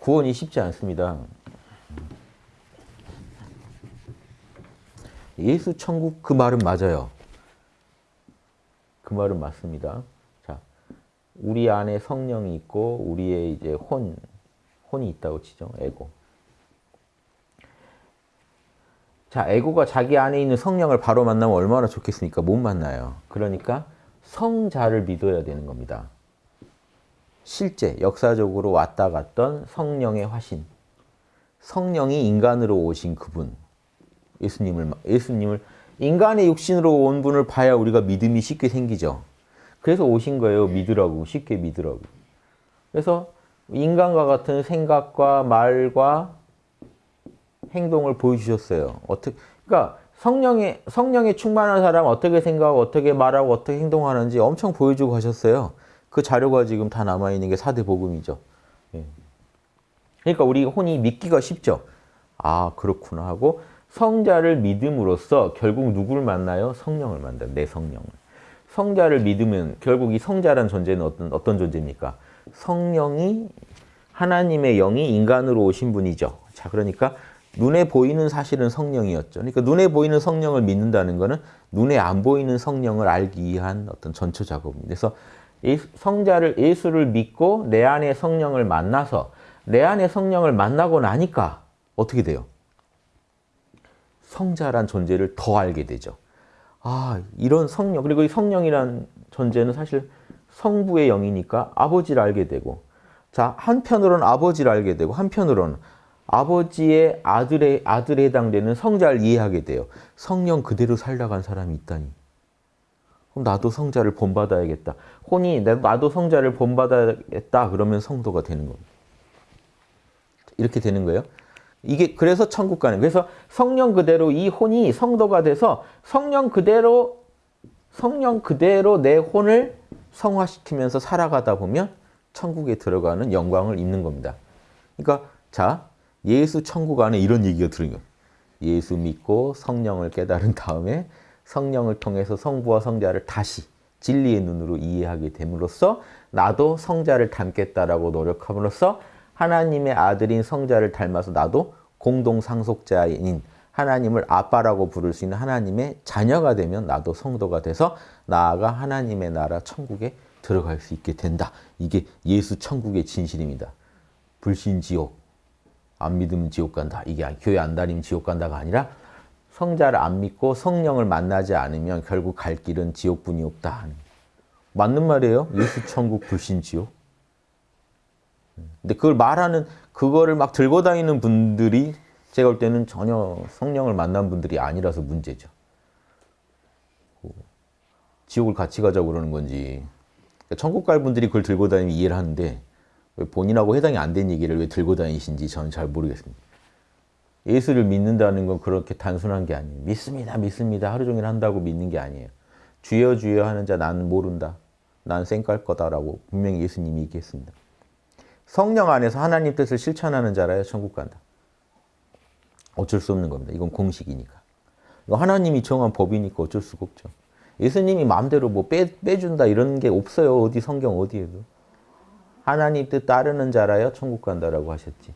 구원이 쉽지 않습니다. 예수 천국 그 말은 맞아요. 그 말은 맞습니다. 자, 우리 안에 성령이 있고 우리의 이제 혼 혼이 있다고 치죠. 에고. 자, 에고가 자기 안에 있는 성령을 바로 만나면 얼마나 좋겠습니까? 못 만나요. 그러니까 성자를 믿어야 되는 겁니다. 실제 역사적으로 왔다 갔던 성령의 화신. 성령이 인간으로 오신 그분. 예수님을 예수님을 인간의 육신으로 온 분을 봐야 우리가 믿음이 쉽게 생기죠. 그래서 오신 거예요. 믿으라고. 쉽게 믿으라고. 그래서 인간과 같은 생각과 말과 행동을 보여주셨어요. 어떻게, 그러니까 성령에, 성령에 충만한 사람 어떻게 생각하고 어떻게 말하고 어떻게 행동하는지 엄청 보여주고 가셨어요. 그 자료가 지금 다 남아있는 게 사대 복음이죠. 예. 그러니까 우리 혼이 믿기가 쉽죠. 아, 그렇구나 하고 성자를 믿음으로써 결국 누구를 만나요? 성령을 만나요. 내 성령을. 성자를 믿으면 결국 이 성자란 존재는 어떤, 어떤 존재입니까? 성령이 하나님의 영이 인간으로 오신 분이죠. 자, 그러니까 눈에 보이는 사실은 성령이었죠. 그러니까 눈에 보이는 성령을 믿는다는 것은 눈에 안 보이는 성령을 알기 위한 어떤 전초 작업입니다. 그래서 성자를 예수를 믿고 내 안에 성령을 만나서 내 안에 성령을 만나고 나니까 어떻게 돼요? 성자란 존재를 더 알게 되죠. 아, 이런 성령, 그리고 이 성령이란 존재는 사실 성부의 영이니까 아버지를 알게 되고 자, 한편으로는 아버지를 알게 되고 한편으로는 아버지의 아들의 아들에 해당되는 성자를 이해하게 돼요. 성령 그대로 살다간 사람이 있다니. 그럼 나도 성자를 본받아야겠다. 혼이 나도 성자를 본받아야겠다. 그러면 성도가 되는 겁니다. 이렇게 되는 거예요. 이게 그래서 천국 가는 그래서 성령 그대로 이 혼이 성도가 돼서 성령 그대로 성령 그대로 내 혼을 성화시키면서 살아가다 보면 천국에 들어가는 영광을 입는 겁니다. 그러니까 자 예수 천국 안에 이런 얘기가 들은 거예요. 예수 믿고 성령을 깨달은 다음에 성령을 통해서 성부와 성자를 다시 진리의 눈으로 이해하게 됨으로써 나도 성자를 닮겠다라고 노력함으로써 하나님의 아들인 성자를 닮아서 나도 공동 상속자인 하나님을 아빠라고 부를 수 있는 하나님의 자녀가 되면 나도 성도가 돼서 나아가 하나님의 나라 천국에 들어갈 수 있게 된다. 이게 예수 천국의 진실입니다. 불신 지옥, 안 믿으면 지옥 간다. 이게 교회 안 다니면 지옥 간다가 아니라 성자를 안 믿고 성령을 만나지 않으면 결국 갈 길은 지옥뿐이 없다. 맞는 말이에요. 예수 천국 불신 지옥. 근데 그걸 말하는 그거를 막 들고 다니는 분들이 제가 볼 때는 전혀 성령을 만난 분들이 아니라서 문제죠. 지옥을 같이 가자고 그러는 건지 천국 갈 분들이 그걸 들고 다니면 이해를 하는데 왜 본인하고 해당이 안 된 얘기를 왜 들고 다니신지 저는 잘 모르겠습니다. 예수를 믿는다는 건 그렇게 단순한 게 아니에요. 믿습니다, 믿습니다. 하루 종일 한다고 믿는 게 아니에요. 주여 주여 하는 자 나는 모른다. 난 쌩깔 거다라고 분명히 예수님이 얘기했습니다. 성령 안에서 하나님 뜻을 실천하는 자라야 천국 간다. 어쩔 수 없는 겁니다. 이건 공식이니까. 하나님이 정한 법이니까 어쩔 수가 없죠. 예수님이 마음대로 뭐 빼, 빼준다 이런 게 없어요. 어디 성경 어디에도. 하나님 뜻 따르는 자라야 천국 간다라고 하셨지.